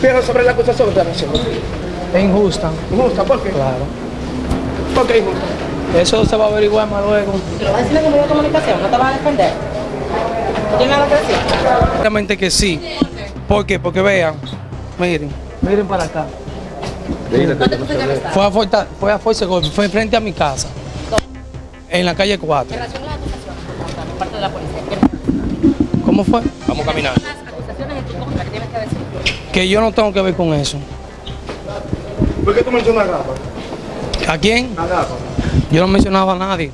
opinión sobre la acusación que están haciendo? Es injusta, Injusta, ¿por qué? claro. ¿Por qué injusta? Eso se va a averiguar más luego. ¿Lo vas a decir en medio de comunicación? ¿No te vas a defender? ¿No tienes nada que decir? Exactamente que sí. ¿Por qué? Porque vean, miren, miren para acá. Fue a, Forta, fue a Force fue frente a mi casa, en la calle 4. En relación a las acusaciones por parte de la policía, ¿qué ¿Cómo fue? Vamos a Que yo no tengo que ver con eso. ¿Por qué tú mencionas a Rafa? ¿A quién? A Rafa. Yo no mencionaba a nadie.